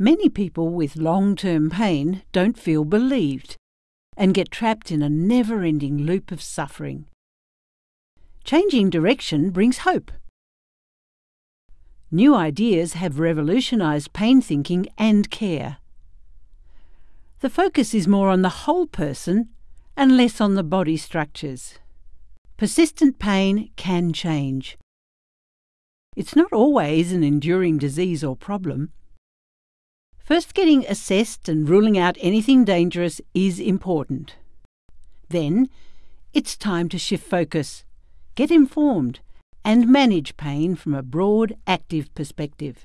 Many people with long term pain don't feel believed and get trapped in a never ending loop of suffering. Changing direction brings hope. New ideas have revolutionised pain thinking and care. The focus is more on the whole person and less on the body structures. Persistent pain can change. It's not always an enduring disease or problem. First, getting assessed and ruling out anything dangerous is important. Then, it's time to shift focus, get informed, and manage pain from a broad, active perspective.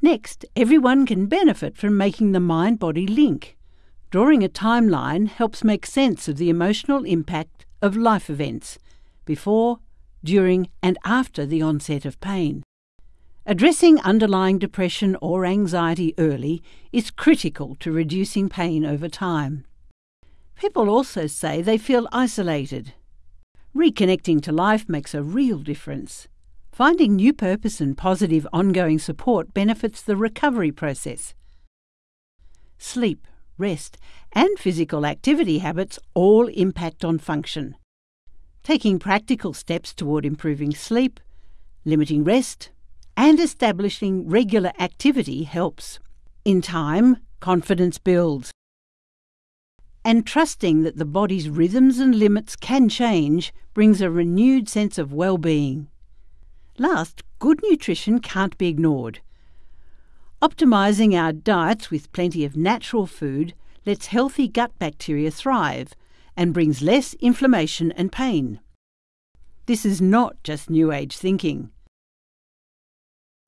Next, everyone can benefit from making the mind body link. Drawing a timeline helps make sense of the emotional impact of life events before, during, and after the onset of pain. Addressing underlying depression or anxiety early is critical to reducing pain over time. People also say they feel isolated. Reconnecting to life makes a real difference. Finding new purpose and positive ongoing support benefits the recovery process. Sleep, rest, and physical activity habits all impact on function. Taking practical steps toward improving sleep, limiting rest, and establishing regular activity helps. In time, confidence builds. And trusting that the body's rhythms and limits can change brings a renewed sense of well being. Last, good nutrition can't be ignored. Optimising our diets with plenty of natural food lets healthy gut bacteria thrive and brings less inflammation and pain. This is not just New Age thinking.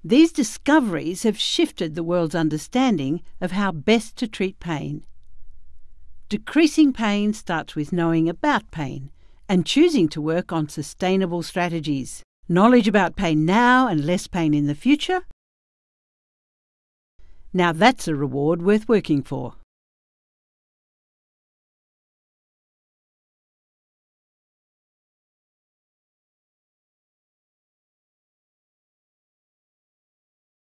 These discoveries have shifted the world's understanding of how best to treat pain. Decreasing pain starts with knowing about pain and choosing to work on sustainable strategies. Knowledge about pain now and less pain in the future? Now that's a reward worth working for.